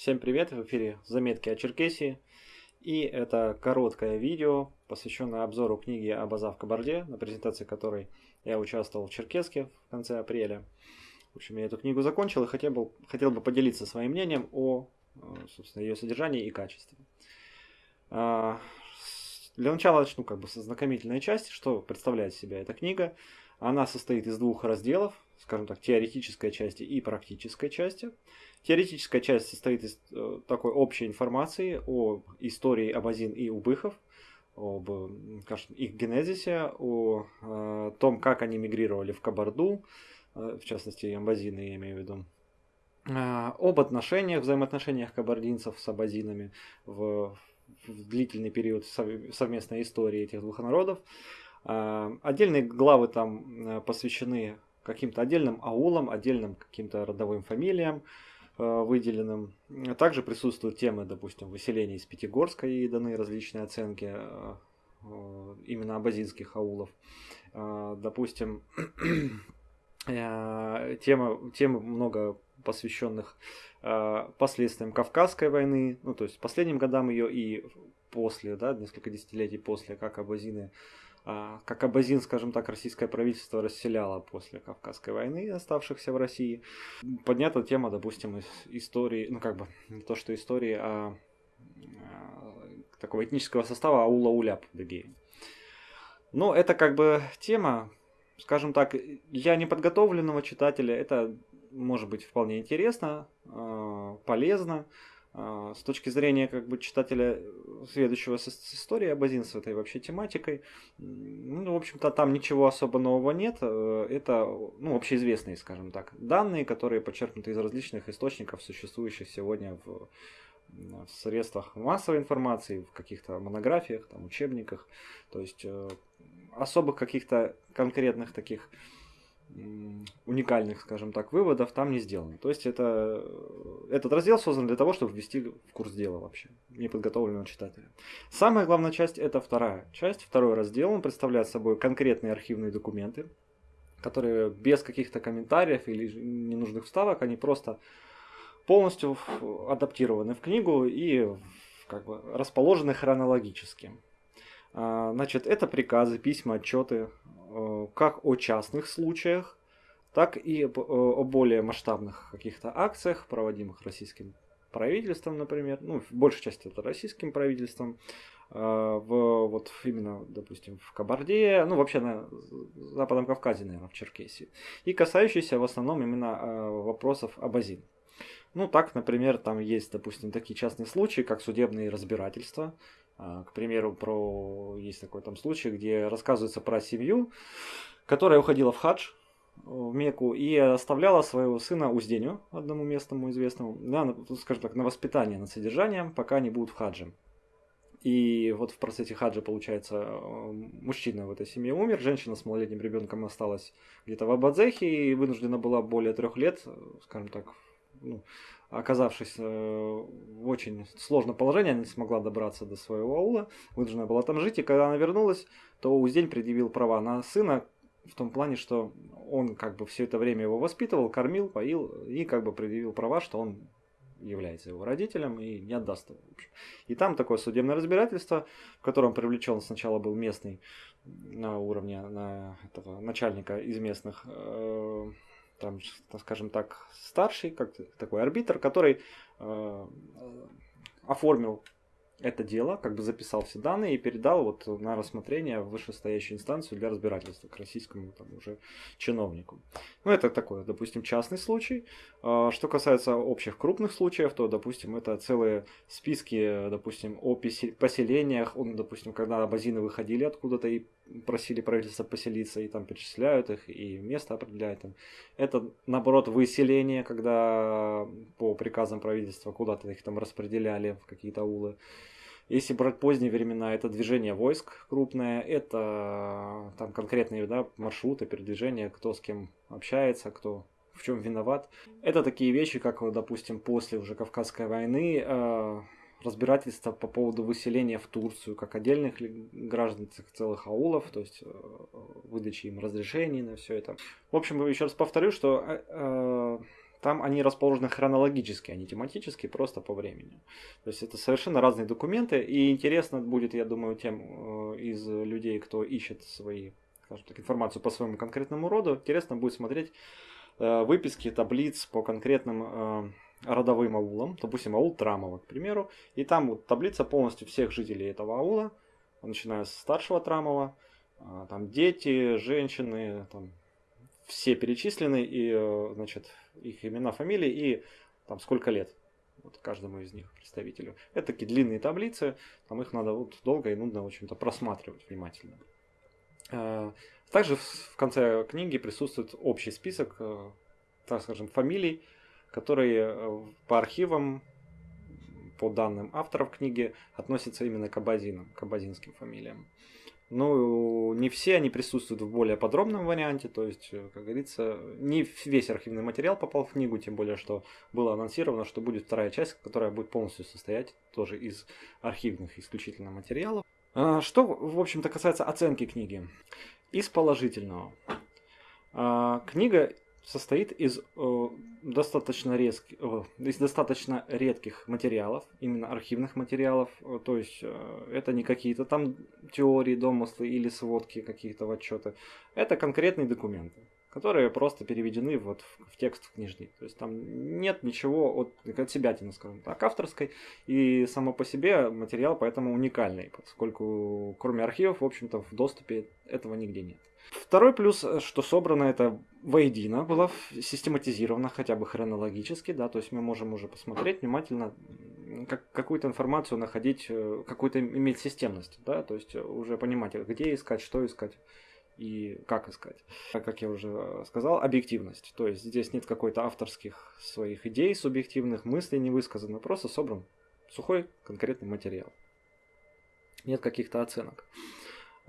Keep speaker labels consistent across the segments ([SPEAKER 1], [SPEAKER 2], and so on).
[SPEAKER 1] Всем привет, в эфире заметки о Черкесии. И это короткое видео, посвященное обзору книги об Азав Кабарде, на презентации которой я участвовал в Черкеске в конце апреля. В общем, я эту книгу закончил и хотел бы, хотел бы поделиться своим мнением о собственно, ее содержании и качестве. А, для начала начну как бы со знакомительной части, что представляет себя эта книга. Она состоит из двух разделов, скажем так, теоретической части и практической части. Теоретическая часть состоит из э, такой общей информации о истории Абазин и Убыхов, об скажем, их генезисе, о э, том, как они мигрировали в Кабарду, э, в частности, Амбазины, я имею в виду, об отношениях, взаимоотношениях кабардинцев с абазинами в, в длительный период совместной истории этих двух народов. Отдельные главы там посвящены каким-то отдельным аулам, отдельным каким-то родовым фамилиям, Э, выделенным. Также присутствуют темы, допустим, выселения из Пятигорска и даны различные оценки э, э, именно абазинских аулов. Допустим, тема, темы много посвященных последствиям Кавказской войны, ну то есть последним годам ее и после, да, несколько десятилетий после, как абазины а, как Абазин, скажем так, российское правительство расселяло после Кавказской войны оставшихся в России. Поднята тема, допустим, из истории, ну как бы не то что истории, а, а такого этнического состава Аула-Уляп в Дагее. Но это как бы тема, скажем так, для неподготовленного читателя это может быть вполне интересно, а, полезно. А, с точки зрения как бы читателя, следующего с, с историей с этой вообще тематикой, ну, в общем-то, там ничего особо нового нет. Э, это, ну, общеизвестные, скажем так, данные, которые подчеркнуты из различных источников, существующих сегодня в, в средствах массовой информации, в каких-то монографиях, там, учебниках. То есть э, особых каких-то конкретных таких уникальных, скажем так, выводов там не сделано. То есть это, этот раздел создан для того, чтобы ввести в курс дела вообще неподготовленного читателя. Самая главная часть это вторая часть, второй раздел. Он представляет собой конкретные архивные документы, которые без каких-то комментариев или ненужных вставок, они просто полностью адаптированы в книгу и как бы расположены хронологически. А, значит, это приказы, письма, отчеты Э, как о частных случаях, так и о более масштабных каких-то акциях, проводимых российским правительством, например, ну, в большей части это российским правительством, э, в, вот именно, допустим, в Кабарде, ну, вообще на Западном Кавказе, наверное, в Черкесии, и касающиеся в основном именно э, вопросов Абазин. Ну, так, например, там есть, допустим, такие частные случаи, как судебные разбирательства, к примеру, про есть такой там случай, где рассказывается про семью, которая уходила в хадж в Мекку и оставляла своего сына Узденю, одному местному известному, на, скажем так, на воспитание, на содержание, пока они будут в хадже. И вот в процессе хаджа, получается, мужчина в этой семье умер, женщина с малолетним ребенком осталась где-то в Абадзехе и вынуждена была более трех лет, скажем так, ну, оказавшись э, в очень сложном положении, она не смогла добраться до своего аула, вынуждена была там жить, и когда она вернулась, то Уздень предъявил права на сына, в том плане, что он как бы все это время его воспитывал, кормил, поил, и как бы предъявил права, что он является его родителем и не отдаст его. И там такое судебное разбирательство, в котором привлечен сначала был местный на уровне на этого начальника из местных э, там, скажем так, старший, как такой арбитр, который э, оформил это дело, как бы записал все данные и передал вот на рассмотрение в вышестоящую инстанцию для разбирательства к российскому там, уже чиновнику. Ну, это такой, допустим, частный случай. А, что касается общих крупных случаев, то, допустим, это целые списки, допустим, о поселениях, он, допустим, когда абазины выходили откуда-то и просили правительство поселиться, и там перечисляют их, и место определяют им. Это, наоборот, выселение, когда по приказам правительства куда-то их там распределяли в какие-то улы. Если брать поздние времена, это движение войск крупное, это там конкретные да, маршруты передвижения, кто с кем общается, кто в чем виноват. Это такие вещи, как, допустим, после уже Кавказской войны, э, разбирательства по поводу выселения в Турцию, как отдельных граждан целых аулов, то есть э, выдачи им разрешений на все это. В общем, еще раз повторю, что э, там они расположены хронологически, а не тематически, просто по времени. То есть это совершенно разные документы, и интересно будет, я думаю, тем э, из людей, кто ищет свои, скажем так, информацию по своему конкретному роду, интересно будет смотреть э, выписки таблиц по конкретным э, родовым аулам, допустим, аул Трамова, к примеру, и там вот таблица полностью всех жителей этого аула, начиная с старшего Трамова, там дети, женщины, там все перечислены, и, э, значит, их имена, фамилии и там сколько лет вот каждому из них представителю. Это такие длинные таблицы, там их надо вот долго и нудно, в общем-то, просматривать внимательно. Э, также в конце книги присутствует общий список, э, так скажем, фамилий, которые по архивам, по данным авторов книги, относятся именно к абазинам, к абазинским фамилиям. Ну, не все они присутствуют в более подробном варианте, то есть, э, как говорится, не весь архивный материал попал в книгу, тем более, что было анонсировано, что будет вторая часть, которая будет полностью состоять тоже из архивных исключительно материалов. А, что, в общем-то, касается оценки книги. Из положительного. А, книга состоит из э, достаточно, резких, э, из достаточно редких материалов, именно архивных материалов. Э, то есть э, это не какие-то там теории, домыслы или сводки какие-то в отчеты. Это конкретные документы, которые просто переведены вот в, в текст книжный. То есть там нет ничего от, от себя, скажем так, авторской. И само по себе материал поэтому уникальный, поскольку кроме архивов, в общем-то, в доступе этого нигде нет. Второй плюс, э, что собрано это воедино, было систематизировано хотя бы хронологически, да, то есть мы можем уже посмотреть внимательно, как, какую-то информацию находить, э, какую-то иметь системность, да, то есть уже понимать, где искать, что искать и как искать. Как я уже сказал, объективность. То есть здесь нет какой-то авторских своих идей, субъективных мыслей не высказано, просто собран сухой конкретный материал. Нет каких-то оценок.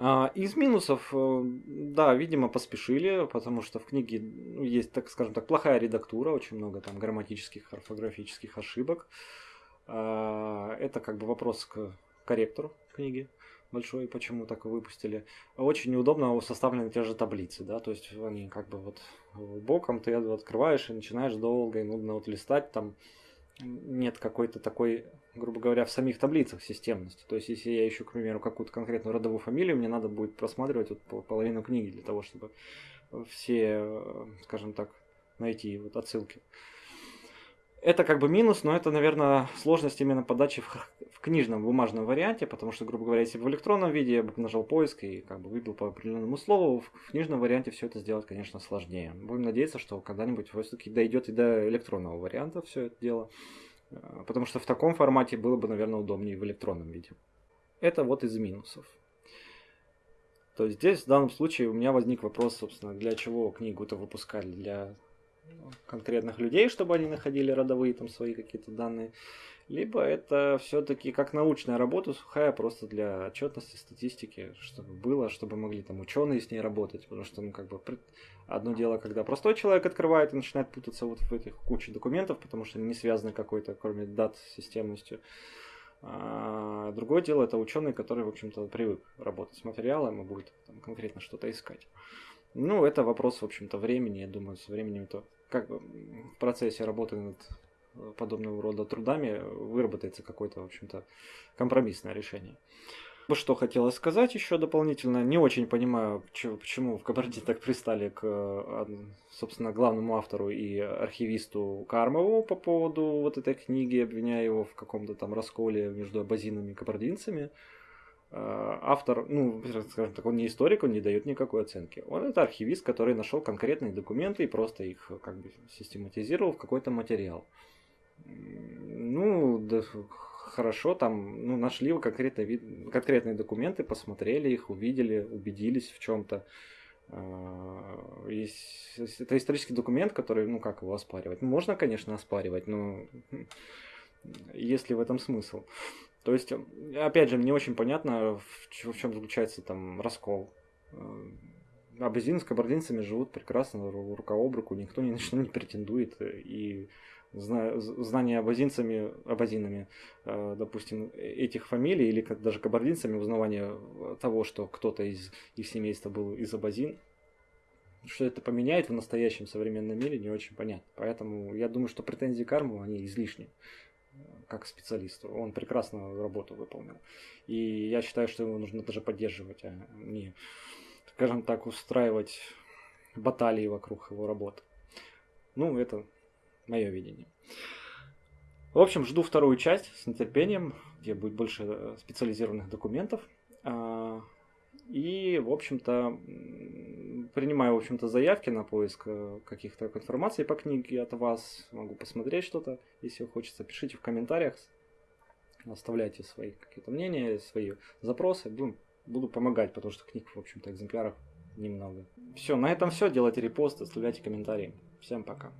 [SPEAKER 1] А, из минусов, э, да, видимо, поспешили, потому что в книге ну, есть, так скажем так, плохая редактура, очень много там грамматических, орфографических ошибок. А, это как бы вопрос к корректору книги большой, почему так выпустили. Очень неудобно составлены те же таблицы, да, то есть они как бы вот боком ты открываешь и начинаешь долго и нудно вот листать, там нет какой-то такой грубо говоря, в самих таблицах системности. То есть, если я ищу, к примеру, какую-то конкретную родовую фамилию, мне надо будет просматривать вот половину книги для того, чтобы все, скажем так, найти вот отсылки. Это как бы минус, но это, наверное, сложность именно подачи в, в книжном бумажном варианте, потому что, грубо говоря, если в электронном виде я бы нажал поиск и как бы выбил по определенному слову, в книжном варианте все это сделать, конечно, сложнее. Будем надеяться, что когда-нибудь все-таки дойдет и до электронного варианта все это дело. Э, потому что в таком формате было бы, наверное, удобнее в электронном виде. Это вот из минусов. То есть здесь в данном случае у меня возник вопрос, собственно, для чего книгу-то выпускали? Для конкретных людей, чтобы они находили родовые там свои какие-то данные, либо это все-таки как научная работа сухая, просто для отчетности, статистики, чтобы было, чтобы могли там ученые с ней работать, потому что, ну, как бы, одно дело, когда простой человек открывает и начинает путаться вот в этих куче документов, потому что они не связаны какой-то, кроме дат, системностью. А другое дело, это ученый, который, в общем-то, привык работать с материалом и будет там, конкретно что-то искать. Ну, это вопрос, в общем-то, времени. Я думаю, со временем то как бы в процессе работы над подобного рода трудами выработается какое-то, в общем-то, компромиссное решение. Что хотелось сказать еще дополнительно, не очень понимаю, почему в Кабарде так пристали к, собственно, главному автору и архивисту Кармову по поводу вот этой книги, обвиняя его в каком-то там расколе между абазинами и кабардинцами. А, автор, ну, скажем так, он не историк, он не дает никакой оценки. Он это архивист, который нашел конкретные документы и просто их как бы систематизировал в какой-то материал. Ну, да, хорошо, там, ну, нашли конкретно вид, конкретные документы, посмотрели их, увидели, убедились в чем-то. А, это исторический документ, который, ну, как его оспаривать? Ну, можно, конечно, оспаривать, но есть ли в этом смысл? То есть, опять же, мне очень понятно, в чем заключается там раскол. Абазин с кабардинцами живут прекрасно рука об руку, никто ни на что не претендует, и знание абазинцами, абазинами, э, допустим, этих фамилий, или даже кабардинцами, узнавание того, что кто-то из их семейства был из абазин, что это поменяет в настоящем современном мире, не очень понятно. Поэтому я думаю, что претензии к Арму, они излишни как специалисту. Он прекрасно работу выполнил. И я считаю, что его нужно даже поддерживать, а не, скажем так, устраивать баталии вокруг его работы. Ну, это мое видение. В общем, жду вторую часть с нетерпением, где будет больше э, специализированных документов. А, и, в общем-то, принимаю, в общем-то, заявки на поиск э, каких-то информации по книге от вас. Могу посмотреть что-то, если хочется. Пишите в комментариях, оставляйте свои какие-то мнения, свои запросы. Буду, буду помогать, потому что книг, в общем-то, экземпляров немного. Все, на этом все. Делайте репосты, оставляйте комментарии. Всем пока.